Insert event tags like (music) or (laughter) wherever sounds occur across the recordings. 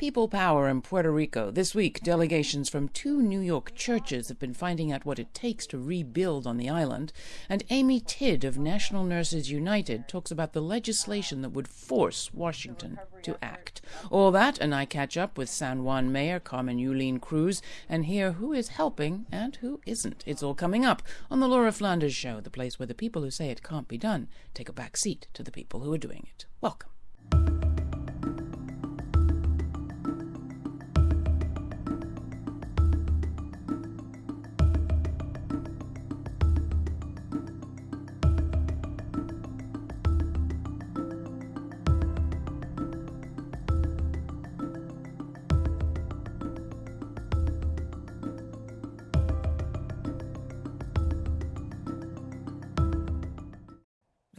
People power in Puerto Rico. This week, delegations from two New York churches have been finding out what it takes to rebuild on the island. And Amy Tidd of National Nurses United talks about the legislation that would force Washington to act. All that, and I catch up with San Juan Mayor Carmen Yulín Cruz and hear who is helping and who isn't. It's all coming up on the Laura Flanders Show, the place where the people who say it can't be done take a back seat to the people who are doing it. Welcome.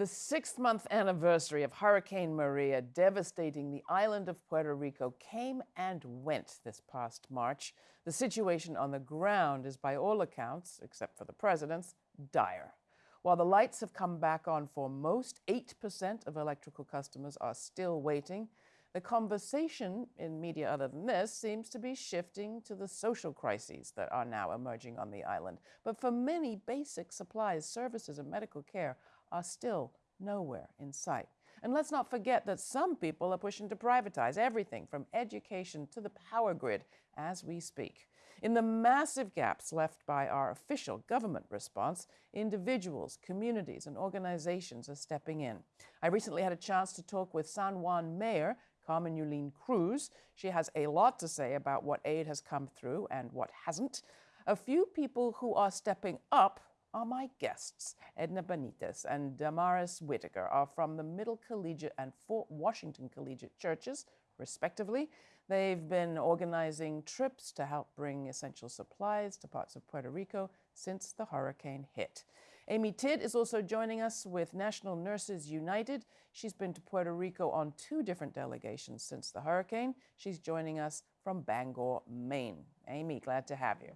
The sixth month anniversary of Hurricane Maria devastating the island of Puerto Rico came and went this past March. The situation on the ground is, by all accounts, except for the president's, dire. While the lights have come back on for most, 8% of electrical customers are still waiting. The conversation in media other than this seems to be shifting to the social crises that are now emerging on the island. But for many, basic supplies, services, and medical care are still nowhere in sight. And let's not forget that some people are pushing to privatize everything from education to the power grid as we speak. In the massive gaps left by our official government response, individuals, communities, and organizations are stepping in. I recently had a chance to talk with San Juan Mayor Carmen Yulín Cruz. She has a lot to say about what aid has come through and what hasn't. A few people who are stepping up are my guests. Edna Benitez and Damaris Whitaker are from the Middle Collegiate and Fort Washington Collegiate churches, respectively. They've been organizing trips to help bring essential supplies to parts of Puerto Rico since the hurricane hit. Amy Tidd is also joining us with National Nurses United. She's been to Puerto Rico on two different delegations since the hurricane. She's joining us from Bangor, Maine. Amy, glad to have you.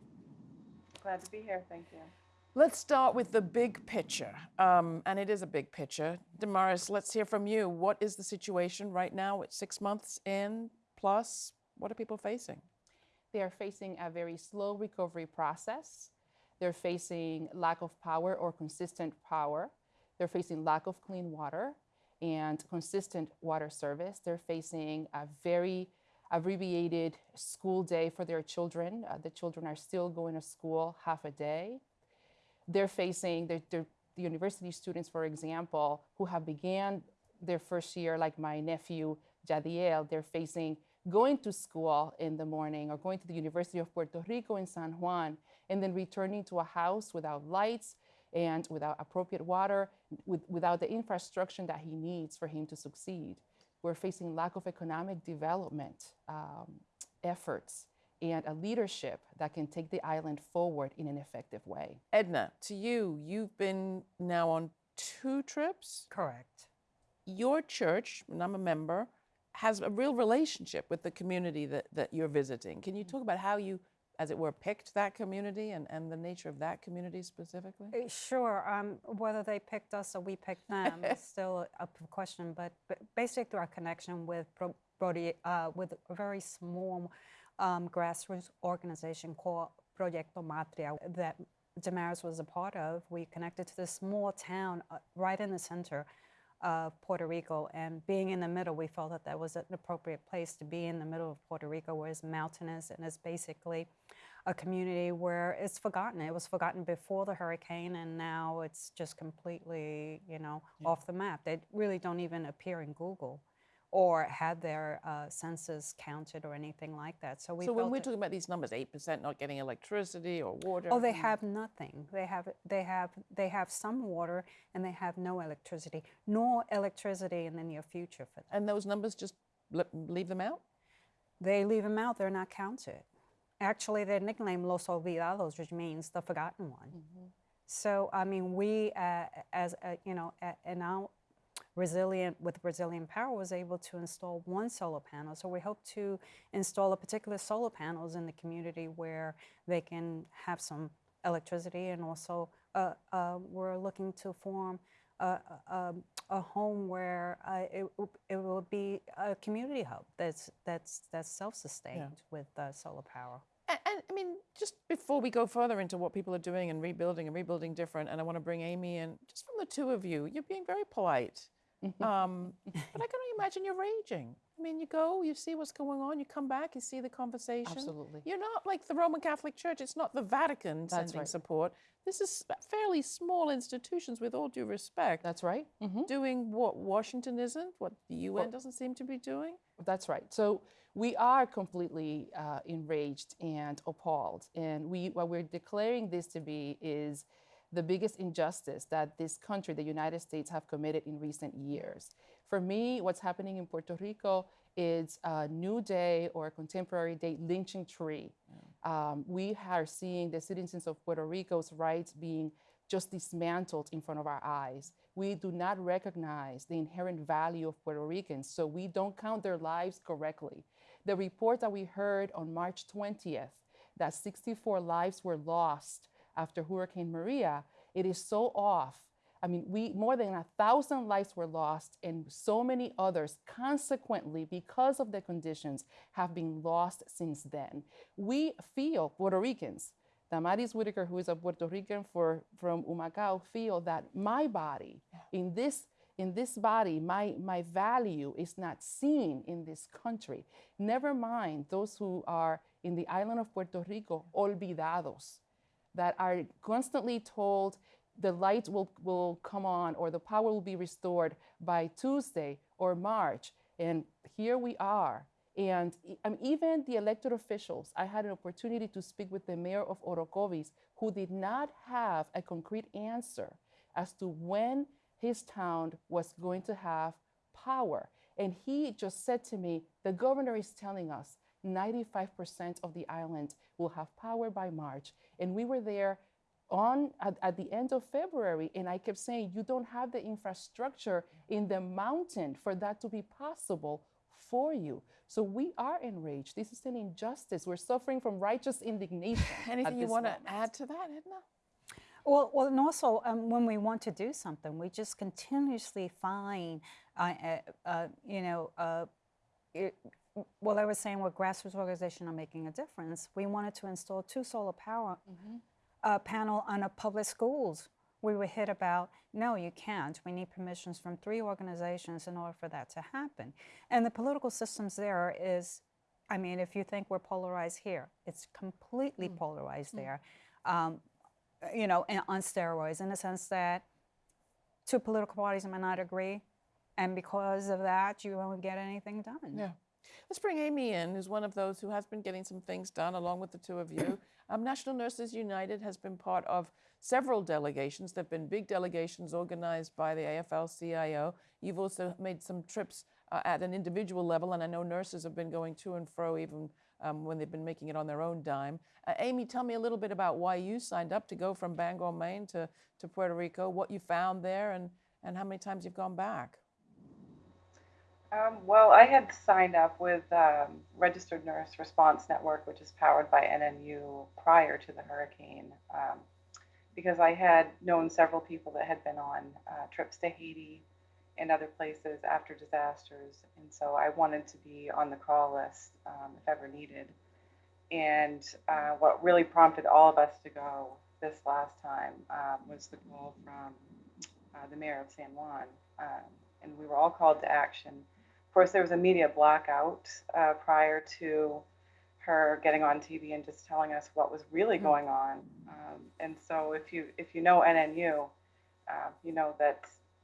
Glad to be here. Thank you. Let's start with the big picture, um, and it is a big picture. Damaris, let's hear from you. What is the situation right now? It's six months in, plus, what are people facing? They are facing a very slow recovery process. They're facing lack of power or consistent power. They're facing lack of clean water and consistent water service. They're facing a very abbreviated school day for their children. Uh, the children are still going to school half a day they're facing, they're, they're, the university students, for example, who have began their first year, like my nephew Jadiel, they're facing going to school in the morning or going to the University of Puerto Rico in San Juan and then returning to a house without lights and without appropriate water, with, without the infrastructure that he needs for him to succeed. We're facing lack of economic development um, efforts and a leadership that can take the island forward in an effective way. Edna, to you, you've been now on two trips? Correct. Your church, and I'm a member, has a real relationship with the community that, that you're visiting. Can you talk about how you, as it were, picked that community and, and the nature of that community specifically? Uh, Sure. Um, whether they picked us or we picked them is (laughs) still a question, but, but basically through our connection with Brody, uh, with a very small um, grassroots organization called Proyecto Matria that Damaris was a part of. We connected to this small town uh, right in the center of Puerto Rico, and being in the middle, we felt that that was an appropriate place to be in the middle of Puerto Rico, where it's mountainous and it's basically a community where it's forgotten. It was forgotten before the hurricane, and now it's just completely, you know, off the map. They really don't even appear in Google or had their uh, census counted or anything like that. So we so when we're it- talking about these numbers, 8% not getting electricity or water. Oh, they have nothing. They have they have they have some water and they have no electricity, nor electricity in the near future for them. And those numbers just leave them out? They leave them out. They're not counted. Actually, they're nicknamed Los Olvidados, which means the forgotten one. So I mean, we uh, as uh, you know, in our resilient with Brazilian Power was able to install one solar panel. So we hope to install a particular solar panels in the community where they can have some electricity and also uh, uh, we're looking to form a, a, a home where uh, it, it will be a community hub that's that's that's self-sustained with uh, solar power. And, and I mean, just before we go further into what people are doing and rebuilding and rebuilding different, and I want to bring Amy in, just from the two of you, you're being very polite. Um, (laughs) but I can only imagine you're raging. I mean, you go, you see what's going on, you come back, you see the conversation. Absolutely. You're not like the Roman Catholic Church. It's not the Vatican That's sending right. support. This is fairly small institutions, with all due respect, That's right. hmm doing what Washington isn't, what the UN doesn't seem to be doing. That's right. So we are completely uh, enraged and appalled, and we what we're declaring this to be is the biggest injustice that this country, the United States, have committed in recent years. For me, what's happening in Puerto Rico is a new day or a contemporary day lynching tree. Um, we are seeing the citizens of Puerto Rico's rights being just dismantled in front of our eyes. We do not recognize the inherent value of Puerto Ricans, so we don't count their lives correctly. The report that we heard on March 20th that 64 lives were lost after Hurricane Maria, it is so off. I mean, we more than a thousand lives were lost, and so many others, consequently, because of the conditions, have been lost since then. We feel Puerto Ricans, Damaris Whitaker, who is a Puerto Rican for, from Humacao, feel that my body, in this in this body, my, my value is not seen in this country. Never mind those who are in the island of Puerto Rico, olvidados, that are constantly told the light will, will come on or the power will be restored by Tuesday or March. And here we are. And um, even the elected officials, I had an opportunity to speak with the mayor of Orocovis, who did not have a concrete answer as to when his town was going to have power. And he just said to me, the governor is telling us 95% of the island will have power by March. And we were there on at, at the end of February, and I kept saying, you don't have the infrastructure in the mountain for that to be possible for you. So we are enraged. This is an injustice. We're suffering from righteous indignation. (laughs) at Anything you this want to add to that, Edna? Well, well, and also um, when we want to do something, we just continuously find, uh, uh, uh, you know, uh, it, well, I was saying what grassroots organization are making a difference. We wanted to install two solar power uh, panel on a public schools. We were hit about, no, you can't. We need permissions from three organizations in order for that to happen. And the political systems there is, I mean, if you think we're polarized here, it's completely polarized there. Um, you know, on steroids, in the sense that two political parties might not agree, and because of that, you won't get anything done. Yeah. Let's bring Amy in, who's one of those who has been getting some things done along with the two of you. (clears throat) Um, National Nurses United has been part of several delegations. There have been big delegations organized by the AFL CIO. You've also made some trips uh, at an individual level, and I know nurses have been going to and fro even um, when they've been making it on their own dime. Uh, Amy, tell me a little bit about why you signed up to go from Bangor, Maine to, to Puerto Rico, what you found there, and, and how many times you've gone back. Um, well, I had signed up with um, Registered Nurse Response Network, which is powered by NNU prior to the hurricane, um, because I had known several people that had been on uh, trips to Haiti and other places after disasters. And so I wanted to be on the call list um, if ever needed. And uh, what really prompted all of us to go this last time um, was the call from uh, the mayor of San Juan. Um, and we were all called to action. Of course, there was a media blackout uh, prior to her getting on TV and just telling us what was really going on. Um, and so, if you if you know NNU, uh, you know that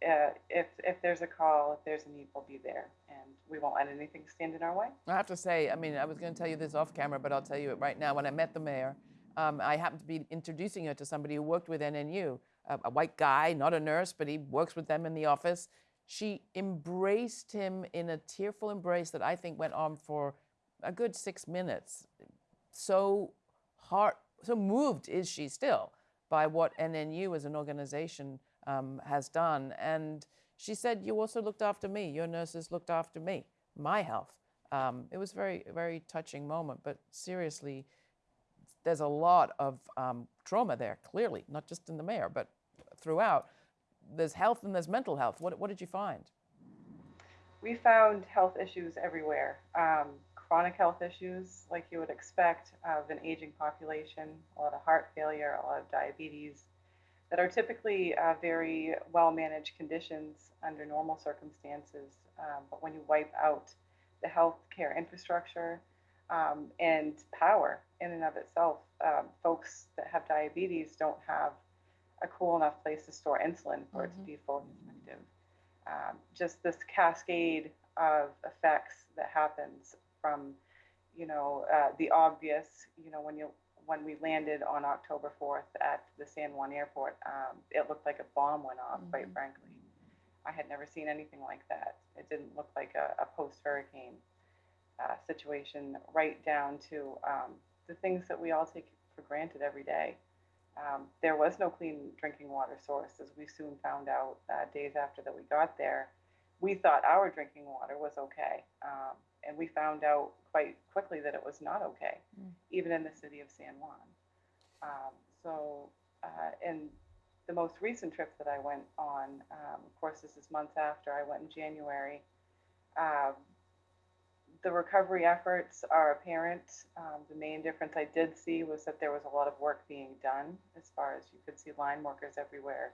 uh, if if there's a call, if there's a need, we'll be there, and we won't let anything stand in our way. I have to say, I mean, I was going to tell you this off camera, but I'll tell you it right now. When I met the mayor, um, I happened to be introducing her to somebody who worked with NNU, a, a white guy, not a nurse, but he works with them in the office. She embraced him in a tearful embrace that I think went on for a good six minutes. So heart, so moved is she still by what NNU as an organization um, has done. And she said, You also looked after me. Your nurses looked after me, my health. Um, it was very, very touching moment. But seriously, there's a lot of um, trauma there, clearly, not just in the mayor, but throughout. There's health and there's mental health. What, what did you find? We found health issues everywhere. Um, chronic health issues, like you would expect of an aging population, a lot of heart failure, a lot of diabetes, that are typically uh, very well managed conditions under normal circumstances. Um, but when you wipe out the healthcare infrastructure um, and power in and of itself, um, folks that have diabetes don't have a cool enough place to store insulin for it to be fully effective. Um, just this cascade of effects that happens from, you know, uh, the obvious, you know, when you when we landed on October 4th at the San Juan airport, um, it looked like a bomb went off, quite frankly. I had never seen anything like that. It didn't look like a, a post hurricane uh, situation, right down to um, the things that we all take for granted every day. Um, there was no clean drinking water source, as we soon found out uh, days after that we got there. We thought our drinking water was okay, um, and we found out quite quickly that it was not okay, even in the city of San Juan. Um, so, uh, in the most recent trip that I went on, um, of course, this is months after I went in January. Um, the recovery efforts are apparent. Um, the main difference I did see was that there was a lot of work being done, as far as you could see line workers everywhere.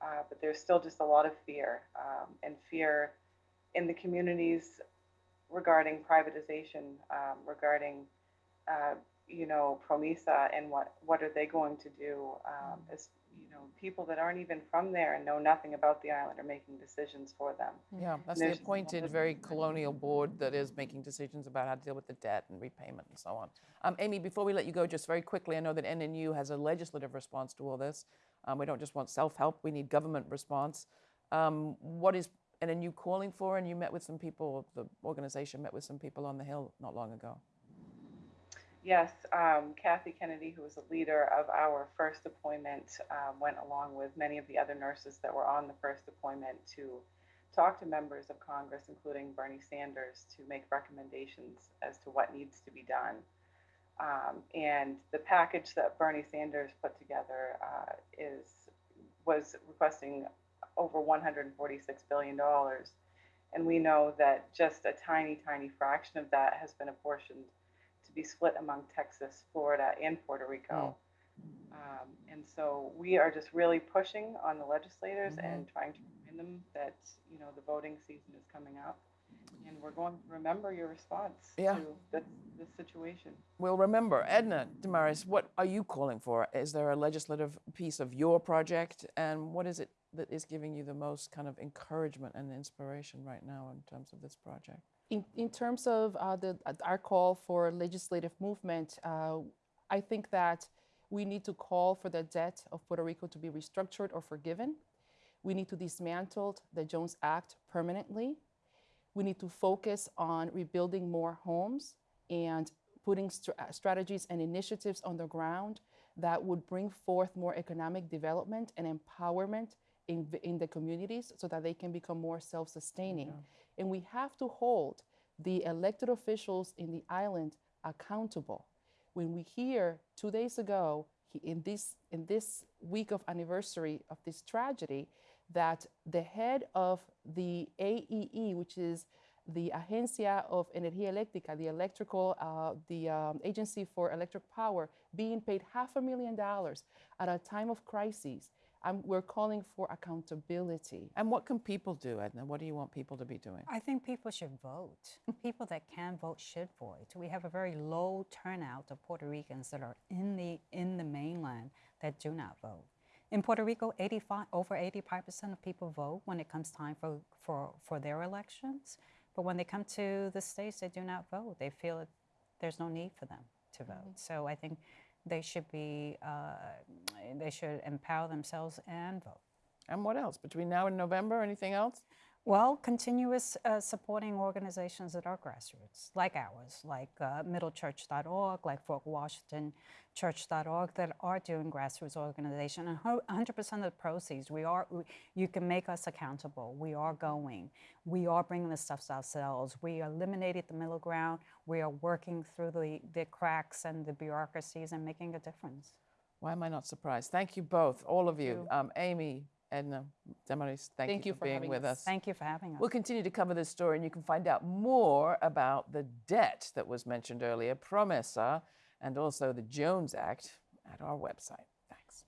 Uh, but there's still just a lot of fear, um, and fear in the communities regarding privatization, um, regarding, uh, you know, Promesa and what, what are they going to do um, as, you know, people that aren't even from there and know nothing about the island are making decisions for them. Yeah, that's the just a lot appointed, very colonial board that is making decisions about how to deal with the debt and repayment and so on. Um, Amy, before we let you go, just very quickly, I know that NNU has a legislative response to all this. Um, we don't just want self-help; we need government response. Um, what is NNU calling for? And you met with some people. The organization met with some people on the Hill not long ago. Yes, um, Kathy Kennedy, who was the leader of our first deployment, um, went along with many of the other nurses that were on the first deployment to talk to members of Congress, including Bernie Sanders, to make recommendations as to what needs to be done. Um, and the package that Bernie Sanders put together uh, is was requesting over 146 billion dollars, and we know that just a tiny, tiny fraction of that has been apportioned to be split among Texas, Florida, and Puerto Rico. Um, and so we are just really pushing on the legislators and trying to remind them that you know the voting season is coming up, and we're going to remember your response Yeah. to this, this situation. We'll remember. Edna Damaris, what are you calling for? Is there a legislative piece of your project? And what is it that is giving you the most kind of encouragement and inspiration right now in terms of this project? In, in terms of uh, the, uh, our call for legislative movement, uh, I think that we need to call for the debt of Puerto Rico to be restructured or forgiven. We need to dismantle the Jones Act permanently. We need to focus on rebuilding more homes and putting str- uh, strategies and initiatives on the ground that would bring forth more economic development and empowerment in, in the communities so that they can become more self sustaining. And we have to hold the elected officials in the island accountable. When we hear two days ago, in this, in this week of anniversary of this tragedy, that the head of the AEE, which is the Agencia of Energía Eléctrica, the electrical, uh, the um, agency for electric power, being paid half a million dollars at a time of crisis. We're calling for accountability. And what can people do, Edna? What do you want people to be doing? I think people should vote. (laughs) people that can vote should vote. We have a very low turnout of Puerto Ricans that are in the in the mainland that do not vote. In Puerto Rico, 85 over 85% of people vote when it comes time for, for, for their elections. But when they come to the states, they do not vote. They feel that there's no need for them to vote. Mm-hmm. So I think they should be uh, they should empower themselves and vote. And what else? Between now and November, anything else? Well, continuous uh, supporting organizations that are grassroots, like ours, like uh, middlechurch.org, like Fort Washington Church.org, that are doing grassroots organization. And 100% of the proceeds, we are, we, you can make us accountable. We are going. We are bringing the stuff ourselves. We eliminated the middle ground. We are working through the, the cracks and the bureaucracies and making a difference. Why am I not surprised? Thank you both, all of you, um, Amy, Edna um, Damaris, thank, Thank you you for for being with us. us. Thank you for having us. We'll continue to cover this story, and you can find out more about the debt that was mentioned earlier, Promesa, and also the Jones Act at our website. Thanks.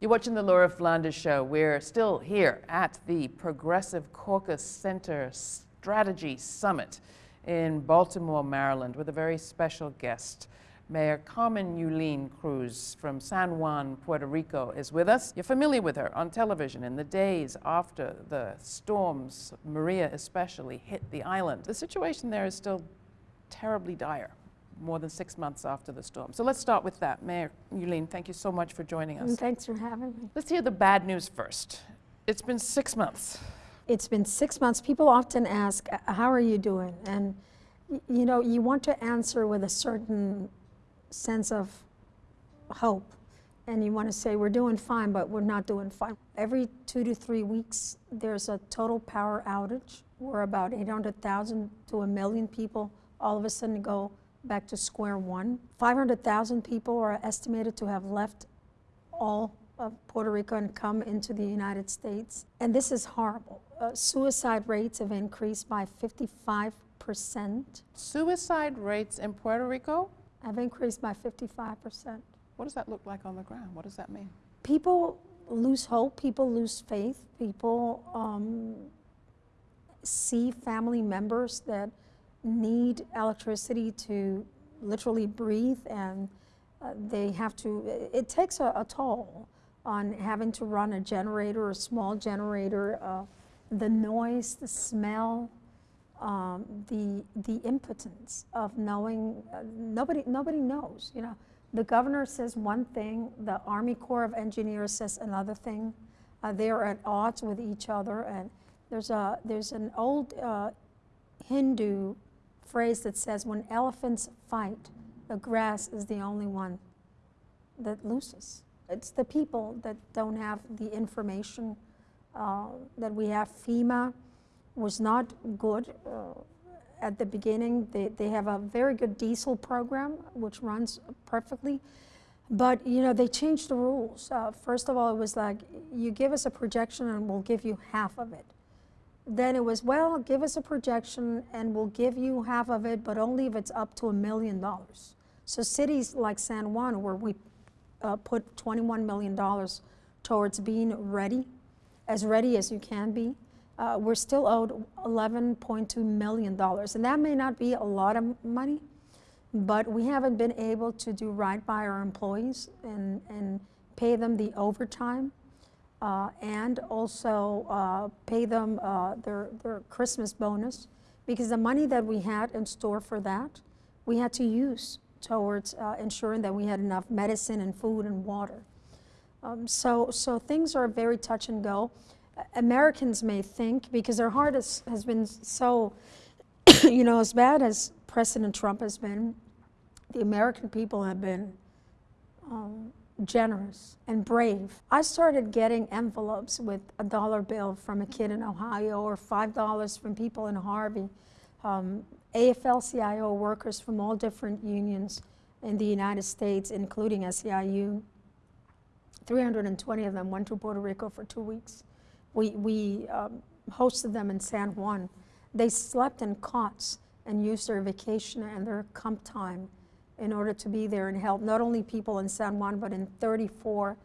You're watching the Laura Flanders Show. We're still here at the Progressive Caucus Center Strategy Summit in Baltimore, Maryland, with a very special guest. Mayor Carmen Yulín Cruz from San Juan, Puerto Rico, is with us. You're familiar with her on television in the days after the storms, Maria especially, hit the island. The situation there is still terribly dire, more than six months after the storm. So let's start with that. Mayor Yulín, thank you so much for joining us. And thanks for having me. Let's hear the bad news first. It's been six months. It's been six months. People often ask, "Uh, How are you doing? And you know, you want to answer with a certain sense of hope. And you want to say, We're doing fine, but we're not doing fine. Every two to three weeks, there's a total power outage where about 800,000 to a million people all of a sudden go back to square one. 500,000 people are estimated to have left all of Puerto Rico and come into the United States. And this is horrible. Uh, suicide rates have increased by 55%, Suicide rates in Puerto Rico? Have increased by 55%. What does that look like on the ground? What does that mean? People lose hope, people lose faith, people um, see family members that need electricity to literally breathe and uh, they have to, it takes a, a toll on having to run a generator, a small generator, uh, the noise, the smell, um, the the impotence of knowing uh, nobody nobody knows. You know, the governor says one thing, the Army Corps of Engineers says another thing. Uh, they are at odds with each other, and there's a there's an old uh, Hindu phrase that says, "When elephants fight, the grass is the only one that loses." It's the people that don't have the information uh, that we have. FEMA was not good uh, at the beginning. They, they have a very good diesel program which runs perfectly. But you know they changed the rules. Uh, first of all, it was like you give us a projection and we'll give you half of it. Then it was well, give us a projection and we'll give you half of it, but only if it's up to a million dollars. So cities like San Juan, where we uh, put 21 million dollars towards being ready, as ready as you can be, uh, we're still owed 11.2 million dollars, and that may not be a lot of money, but we haven't been able to do right by our employees and, and pay them the overtime uh, and also uh, pay them uh, their, their Christmas bonus because the money that we had in store for that, we had to use towards uh, ensuring that we had enough medicine and food and water. Um, so, so things are very touch and go. Americans may think, because their heart is, has been so, (coughs) you know, as bad as President Trump has been, the American people have been um, generous and brave. I started getting envelopes with a dollar bill from a kid in Ohio or $5 from people in Harvey, um, AFL-CIO workers from all different unions in the United States, including SEIU. 320 of them went to Puerto Rico for two weeks. We, we um, hosted them in San Juan. They slept in cots and used their vacation and their comp time in order to be there and help not only people in San Juan, but in 34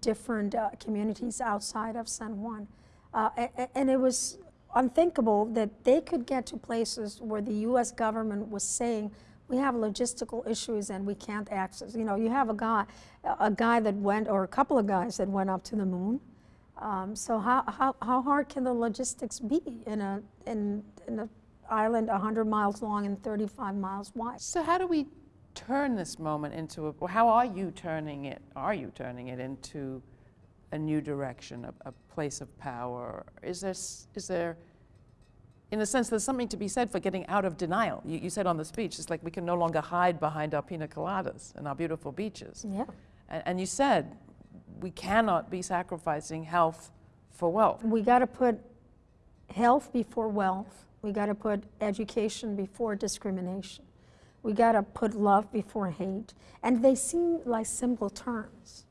different uh, communities outside of San Juan. Uh, a- a- and it was unthinkable that they could get to places where the US government was saying, we have logistical issues and we can't access. You know, you have a guy, a guy that went, or a couple of guys that went up to the moon. Um, so how, how, how hard can the logistics be in a, in, in an island 100 miles long and 35 miles wide? So how do we turn this moment into a, how are you turning it, are you turning it into a new direction, a, a place of power? Is there, is there, in a sense, there's something to be said for getting out of denial. You, you said on the speech, it's like we can no longer hide behind our pina coladas and our beautiful beaches. Yeah. And, and you said we cannot be sacrificing health for wealth. We got to put health before wealth. We got to put education before discrimination. We got to put love before hate. And they seem like simple terms.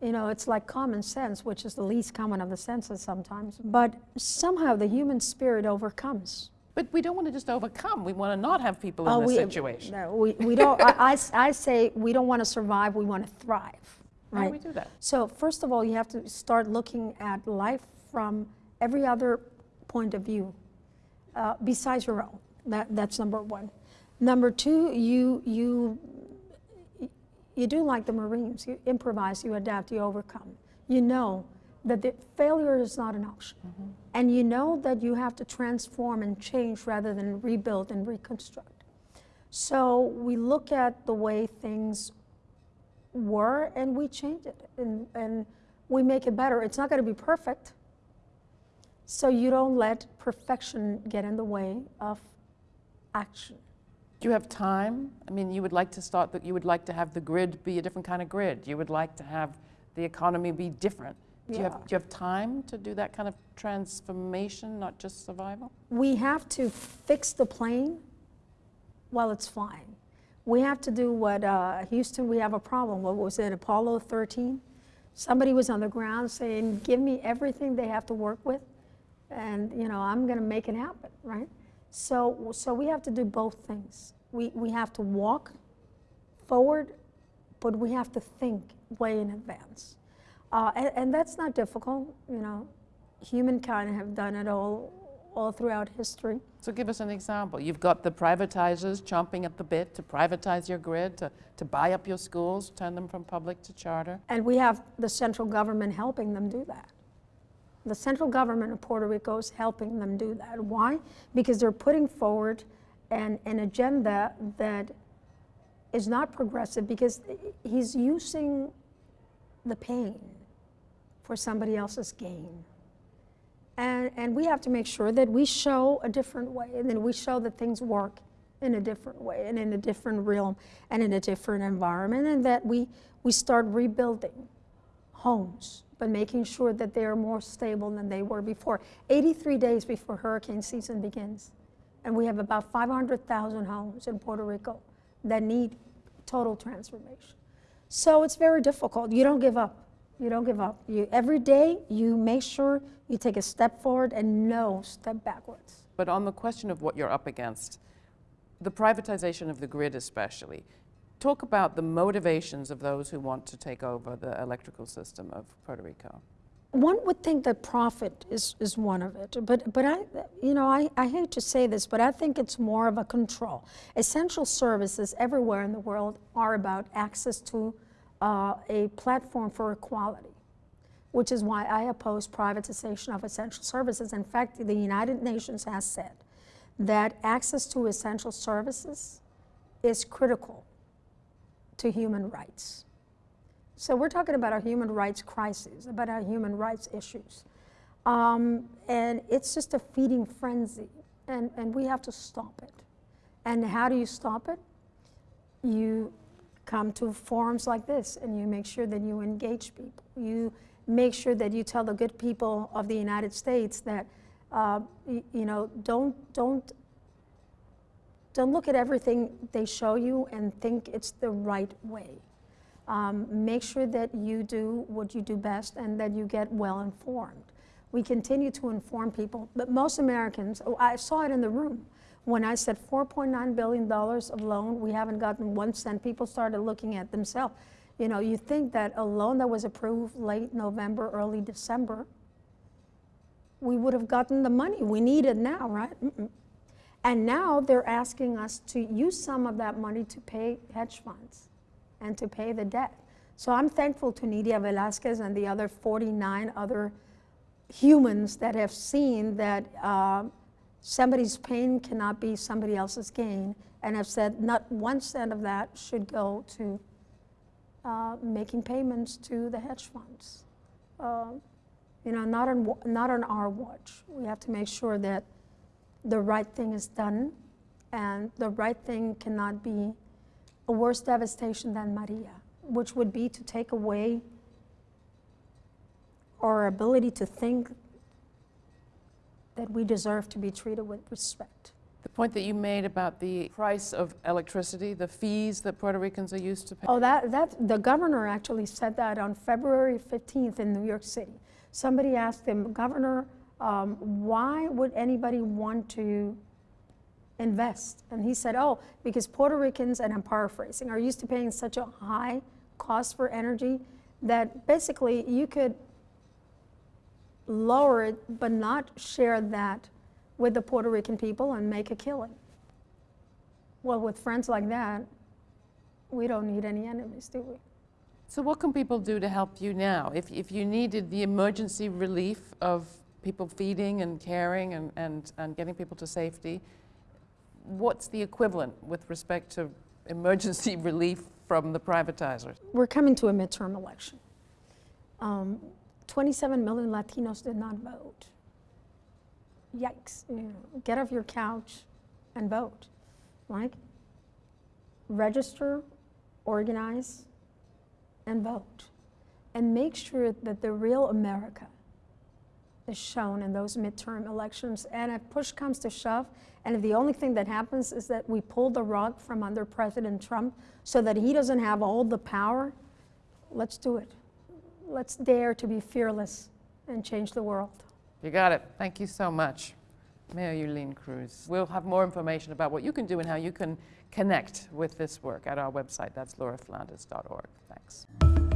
You know, it's like common sense, which is the least common of the senses sometimes. But somehow the human spirit overcomes. But we don't want to just overcome. We want to not have people in Oh, this we- situation. No, we, we don't, I say we don't want to survive, we want to thrive, How do right? we do that? So first of all, you have to start looking at life from every other point of view uh, besides your own. That, that's number one. Number two, you, you, you do like the Marines. You improvise, you adapt, you overcome. You know that the failure is not an option. And you know that you have to transform and change rather than rebuild and reconstruct. So we look at the way things were and we change it and, and we make it better. It's not going to be perfect. So you don't let perfection get in the way of action. Do you have time? I mean, you would like to start, that you would like to have the grid be a different kind of grid. You would like to have the economy be different. Do you, have, do you have time to do that kind of transformation, not just survival? We have to fix the plane while it's flying. We have to do what uh, Houston, we have a problem. What was it, Apollo 13? Somebody was on the ground saying, Give me everything they have to work with, and you know, I'm going to make it happen, right? So, so we have to do both things. We, we have to walk forward, but we have to think way in advance. Uh, and, and that's not difficult, you know. Humankind have done it all, all throughout history. So give us an example. You've got the privatizers chomping at the bit to privatize your grid, to, to buy up your schools, turn them from public to charter. And we have the central government helping them do that. The central government of Puerto Rico is helping them do that. Why? Because they're putting forward an, an agenda that is not progressive because he's using the pain for somebody else's gain. And, and we have to make sure that we show a different way and then we show that things work in a different way and in a different realm and in a different environment and that we, we start rebuilding homes but making sure that they are more stable than they were before. 83 days before hurricane season begins and we have about 500000 homes in puerto rico that need total transformation. So it's very difficult. You don't give up you don't give up you, every day you make sure you take a step forward and no step backwards But on the question of what you're up against, the privatization of the grid especially, talk about the motivations of those who want to take over the electrical system of Puerto Rico. One would think that profit is, is one of it, but, but I, you know, I, I hate to say this, but I think it's more of a control. Essential services everywhere in the world are about access to uh, a platform for equality, which is why I oppose privatization of essential services. In fact, the United Nations has said that access to essential services is critical to human rights. So we're talking about a human rights crisis, about our human rights issues. Um, and it's just a feeding frenzy, and, and we have to stop it. And how do you stop it? You come to forums like this and you make sure that you engage people. You make sure that you tell the good people of the United States that, uh, y- you know, don't, don't, don't look at everything they show you and think it's the right way. Um, make sure that you do what you do best and that you get well informed. We continue to inform people, but most Americans, oh, I saw it in the room. When I said $4.9 billion of loan, we haven't gotten one cent, people started looking at themselves. You know, you think that a loan that was approved late November, early December, we would have gotten the money we needed now, right? Mm-mm. And now they're asking us to use some of that money to pay hedge funds and to pay the debt. So I'm thankful to Nydia Velázquez and the other 49 other humans that have seen that uh, somebody's pain cannot be somebody else's gain and I've said not one cent of that should go to uh, making payments to the hedge funds. Uh, you know, not on, not on our watch. We have to make sure that the right thing is done and the right thing cannot be a worse devastation than Maria, which would be to take away our ability to think that we deserve to be treated with respect. The point that you made about the price of electricity, the fees that Puerto Ricans are used to paying. Oh, that, that, the governor actually said that on February 15th in New York City. Somebody asked him, Governor, um, why would anybody want to invest? And he said, oh, because Puerto Ricans, and I'm paraphrasing, are used to paying such a high cost for energy that basically you could lower it, but not share that with the Puerto Rican people and make a killing. Well, with friends like that, we don't need any enemies, do we? So what can people do to help you now? If, if you needed the emergency relief of people feeding and caring and, and, and getting people to safety, what's the equivalent with respect to emergency (laughs) relief from the privatizers? We're coming to a midterm election. Um, 27 million Latinos did not vote. Yikes. You know, get off your couch and vote. Like, register, organize, and vote. And make sure that the real America is shown in those midterm elections. And if push comes to shove, and if the only thing that happens is that we pull the rug from under President Trump so that he doesn't have all the power, let's do it. Let's dare to be fearless and change the world. You got it. Thank you so much, Mayor Yulín Cruz. We'll have more information about what you can do and how you can connect with this work at our website. That's lauraflanders.org. Thanks.